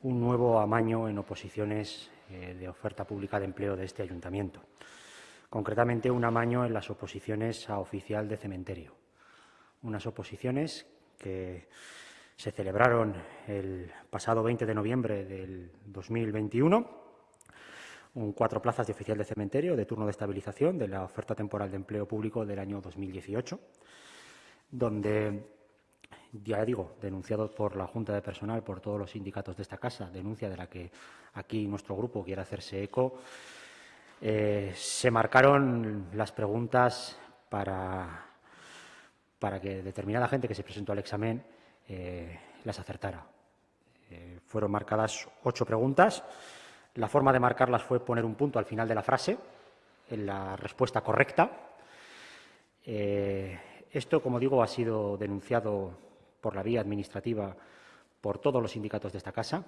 un nuevo amaño en oposiciones eh, de oferta pública de empleo de este ayuntamiento. Concretamente, un amaño en las oposiciones a oficial de cementerio. Unas oposiciones que se celebraron el pasado 20 de noviembre del 2021 un cuatro plazas de oficial de cementerio de turno de estabilización de la oferta temporal de empleo público del año 2018, donde, ya digo, denunciado por la Junta de Personal, por todos los sindicatos de esta casa, denuncia de la que aquí nuestro grupo quiere hacerse eco, eh, se marcaron las preguntas para, para que determinada gente que se presentó al examen eh, las acertara. Eh, fueron marcadas ocho preguntas la forma de marcarlas fue poner un punto al final de la frase, en la respuesta correcta. Esto, como digo, ha sido denunciado por la vía administrativa por todos los sindicatos de esta casa.